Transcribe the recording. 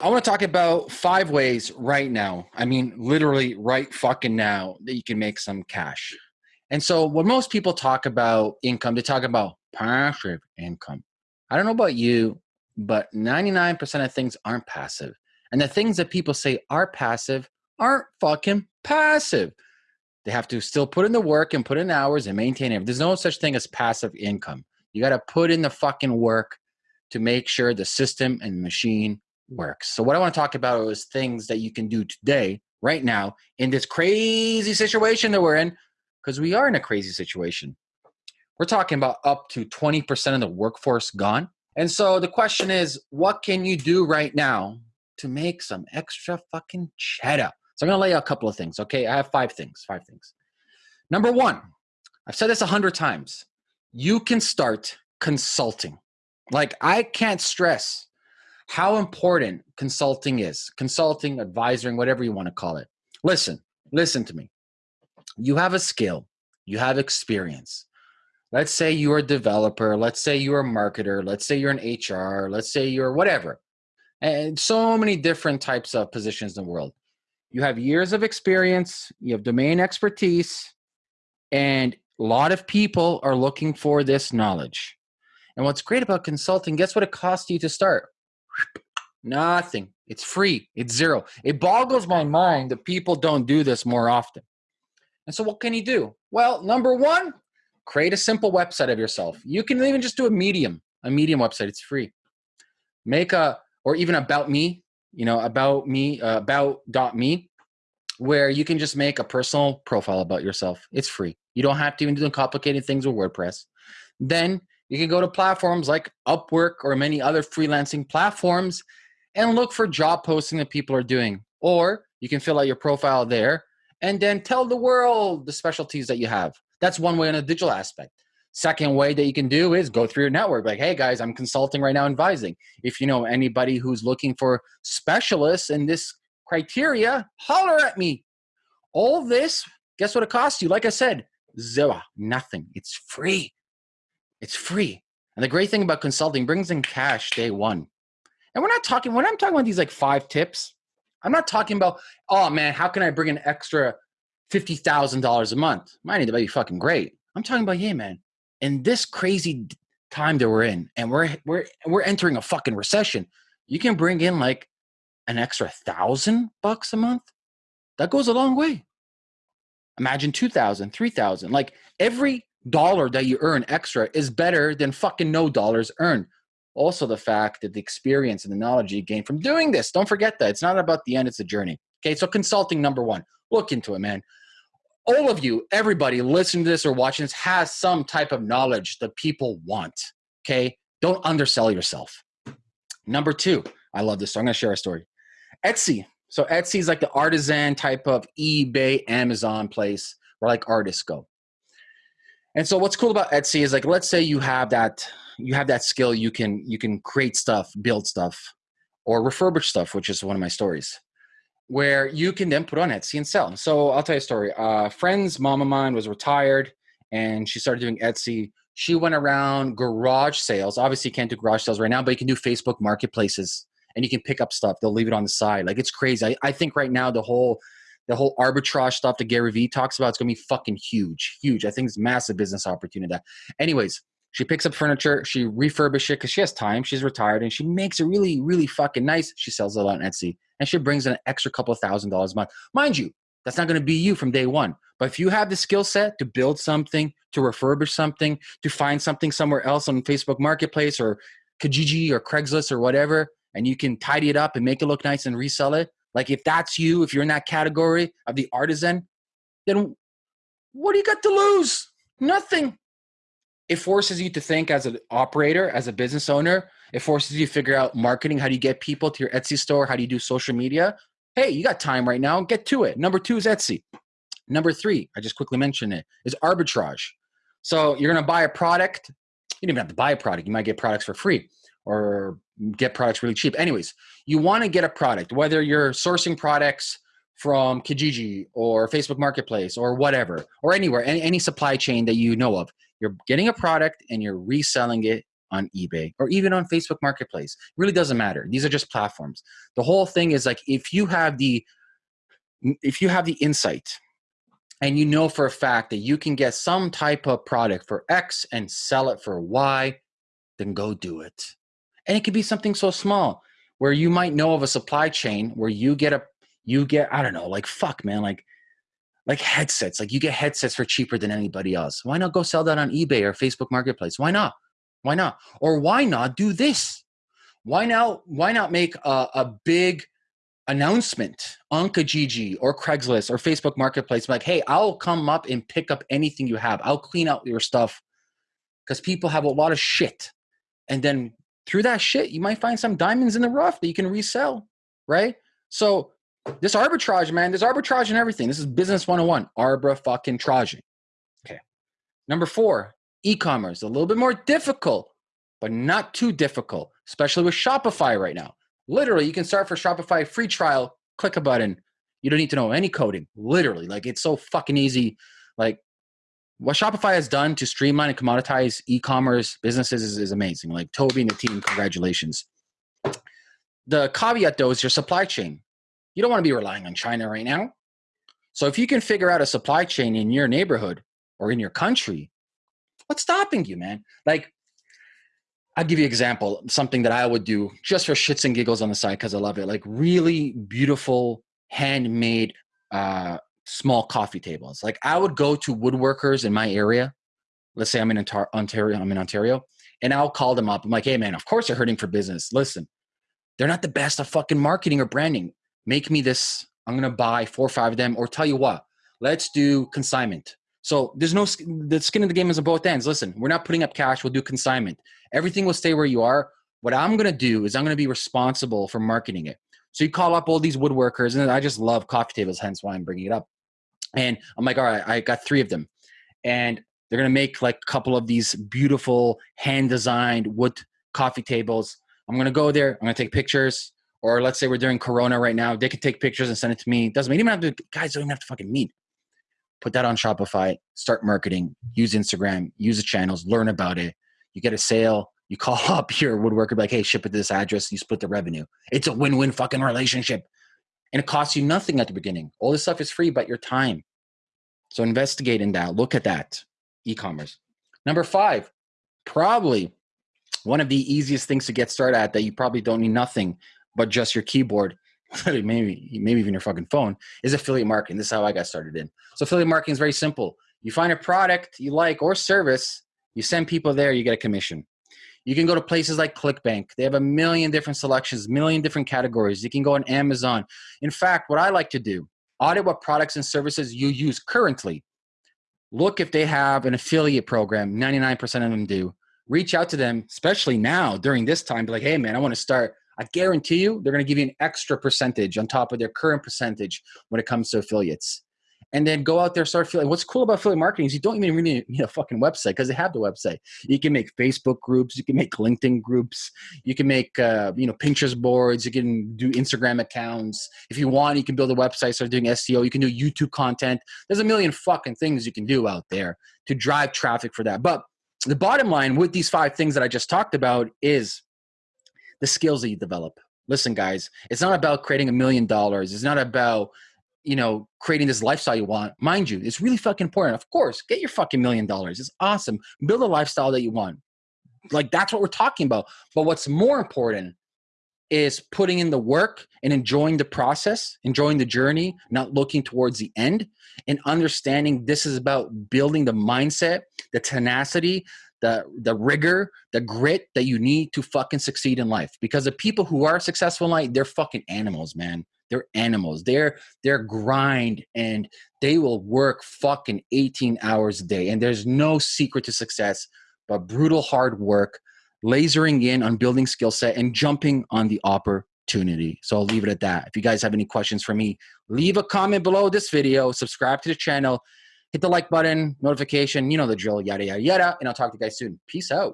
I want to talk about five ways right now. I mean, literally right fucking now that you can make some cash. And so, when most people talk about income, they talk about passive income. I don't know about you, but 99% of things aren't passive. And the things that people say are passive aren't fucking passive. They have to still put in the work and put in hours and maintain it. There's no such thing as passive income. You got to put in the fucking work to make sure the system and machine works. So, what I want to talk about is things that you can do today, right now, in this crazy situation that we're in, because we are in a crazy situation. We're talking about up to 20% of the workforce gone. And so the question is, what can you do right now to make some extra fucking cheddar? So I'm gonna lay out a couple of things. Okay, I have five things. Five things. Number one, I've said this a hundred times. You can start consulting. Like I can't stress how important consulting is. Consulting, advising, whatever you want to call it. Listen, listen to me. You have a skill. You have experience. Let's say you're a developer. Let's say you're a marketer. Let's say you're an HR. Let's say you're whatever. And so many different types of positions in the world you have years of experience, you have domain expertise, and a lot of people are looking for this knowledge. And what's great about consulting, guess what it costs you to start? Nothing. It's free. It's zero. It boggles my mind that people don't do this more often. And so, what can you do? Well, number one, create a simple website of yourself. You can even just do a medium, a medium website. It's free. Make a, or even about me, you know, about me, uh, about dot me, where you can just make a personal profile about yourself. It's free. You don't have to even do complicated things with WordPress. Then you can go to platforms like Upwork or many other freelancing platforms and look for job posting that people are doing. Or you can fill out your profile there and then tell the world the specialties that you have. That's one way on a digital aspect. Second way that you can do is go through your network. Like, hey guys, I'm consulting right now, advising. If you know anybody who's looking for specialists in this criteria, holler at me. All this, guess what it costs you? Like I said, zero, nothing. It's free. It's free. And the great thing about consulting brings in cash day one. And we're not talking, when I'm talking about these like five tips, I'm not talking about, oh man, how can I bring an extra $50,000 a month? Mine need to be fucking great. I'm talking about, yeah, man, in this crazy time that we're in, and we're we're we're entering a fucking recession, you can bring in like an extra thousand bucks a month. That goes a long way. Imagine 2000, 3000. Like every dollar that you earn extra is better than fucking no dollars earned. Also, the fact that the experience and the knowledge you gain from doing this, don't forget that. It's not about the end, it's a journey. Okay, so consulting number one, look into it, man all of you, everybody listening to this or watching this has some type of knowledge that people want. Okay. Don't undersell yourself. Number two, I love this. So I'm going to share a story. Etsy. So Etsy is like the artisan type of eBay, Amazon place where like artists go. And so what's cool about Etsy is like, let's say you have that, you have that skill, you can, you can create stuff, build stuff or refurbish stuff, which is one of my stories where you can then put on Etsy and sell. So I'll tell you a story. A friend's mom of mine was retired and she started doing Etsy. She went around garage sales. Obviously, you can't do garage sales right now, but you can do Facebook marketplaces and you can pick up stuff. They'll leave it on the side. Like it's crazy. I, I think right now the whole the whole arbitrage stuff that Gary Vee talks about is gonna be fucking huge, huge. I think it's massive business opportunity. That, Anyways, she picks up furniture, she refurbishes it because she has time. She's retired and she makes it really, really fucking nice. She sells it on Etsy and she brings in an extra couple of thousand dollars a month. Mind you, that's not going to be you from day one. But if you have the skill set to build something, to refurbish something, to find something somewhere else on Facebook Marketplace or Kijiji or Craigslist or whatever, and you can tidy it up and make it look nice and resell it, like if that's you, if you're in that category of the artisan, then what do you got to lose? Nothing it forces you to think as an operator, as a business owner. It forces you to figure out marketing. How do you get people to your Etsy store? How do you do social media? Hey, you got time right now. Get to it. Number two is Etsy. Number three, I just quickly mentioned it, is arbitrage. So you're going to buy a product. You don't even have to buy a product. You might get products for free or get products really cheap. Anyways, you want to get a product, whether you're sourcing products from Kijiji or Facebook Marketplace or whatever, or anywhere, any, any supply chain that you know of. You're getting a product and you're reselling it on eBay or even on Facebook Marketplace. It really doesn't matter. These are just platforms. The whole thing is like if you have the if you have the insight and you know for a fact that you can get some type of product for X and sell it for Y, then go do it. And it could be something so small where you might know of a supply chain where you get a you get I don't know, like fuck man, like like headsets. Like you get headsets for cheaper than anybody else. Why not go sell that on eBay or Facebook Marketplace? Why not? Why not? Or why not do this? Why now? Why not make a, a big announcement on Kijiji or Craigslist or Facebook Marketplace? Like, hey, I'll come up and pick up anything you have. I'll clean out your stuff because people have a lot of shit. And then through that shit, you might find some diamonds in the rough that you can resell, right? So this arbitrage, man, there's arbitrage and everything. This is business 101. Arbra fucking traging. Okay. Number four, e-commerce. A little bit more difficult, but not too difficult, especially with Shopify right now. Literally, you can start for Shopify free trial, click a button. You don't need to know any coding. Literally, like it's so fucking easy. Like what Shopify has done to streamline and commoditize e-commerce businesses is, is amazing. Like Tobi and the team, congratulations. The caveat though is your supply chain. You don't want to be relying on China right now. So if you can figure out a supply chain in your neighborhood or in your country, what's stopping you, man? Like, I'll give you an example, something that I would do just for shits and giggles on the side because I love it. Like really beautiful, handmade, uh, small coffee tables. Like I would go to woodworkers in my area. Let's say I'm in Ontario, I'm in Ontario, and I'll call them up. I'm like, hey man, of course they're hurting for business. Listen, they're not the best at fucking marketing or branding make me this. I'm going to buy four or five of them, or tell you what, let's do consignment. So there's no the skin of the game is on both ends. Listen, we're not putting up cash. We'll do consignment. Everything will stay where you are. What I'm going to do is I'm going to be responsible for marketing it. So you call up all these woodworkers, and I just love coffee tables, hence why I'm bringing it up. And I'm like, all right, I got three of them, and they're going to make like a couple of these beautiful hand designed wood coffee tables. I'm going to go there. I'm going to take pictures or let's say we're doing Corona right now, they could take pictures and send it to me. Doesn't mean even have to. Guys don't even have to fucking meet. Put that on Shopify. Start marketing. Use Instagram. Use the channels. Learn about it. You get a sale. You call up your woodworker, like, hey, ship it to this address. You split the revenue. It's a win-win fucking relationship, and it costs you nothing at the beginning. All this stuff is free, but your time. So investigate in that. Look at that. E-commerce. Number five, probably one of the easiest things to get started at that you probably don't need nothing but just your keyboard, maybe maybe even your fucking phone, is affiliate marketing. This is how I got started in. So affiliate marketing is very simple. You find a product you like or service, you send people there, you get a commission. You can go to places like ClickBank. They have a million different selections, million different categories. You can go on Amazon. In fact, what I like to do, audit what products and services you use currently. Look if they have an affiliate program. 99% of them do. Reach out to them, especially now during this time. Be like, hey, man, I want to start I guarantee you they're going to give you an extra percentage on top of their current percentage when it comes to affiliates. And then go out there, start feeling. What's cool about affiliate marketing is you don't even really need a fucking website because they have the website. You can make Facebook groups, you can make LinkedIn groups, you can make uh, you know Pinterest boards, you can do Instagram accounts. If you want, you can build a website, start doing SEO. You can do YouTube content. There's a million fucking things you can do out there to drive traffic for that. But the bottom line with these five things that I just talked about is the skills that you develop. Listen, guys, it's not about creating a million dollars. It's not about, you know, creating this lifestyle you want. Mind you, it's really fucking important. Of course, get your fucking million dollars. It's awesome. Build a lifestyle that you want. Like that's what we're talking about. But what's more important is putting in the work and enjoying the process, enjoying the journey, not looking towards the end, and understanding this is about building the mindset, the tenacity, the the rigor, the grit that you need to fucking succeed in life. Because the people who are successful in life, they're fucking animals, man. They're animals. They're they're grind and they will work fucking 18 hours a day. And there's no secret to success but brutal hard work, lasering in on building skill set and jumping on the opportunity. So I'll leave it at that. If you guys have any questions for me, leave a comment below this video, subscribe to the channel hit the like button, notification, you know the drill, yada, yada, yada. And I'll talk to you guys soon. Peace out.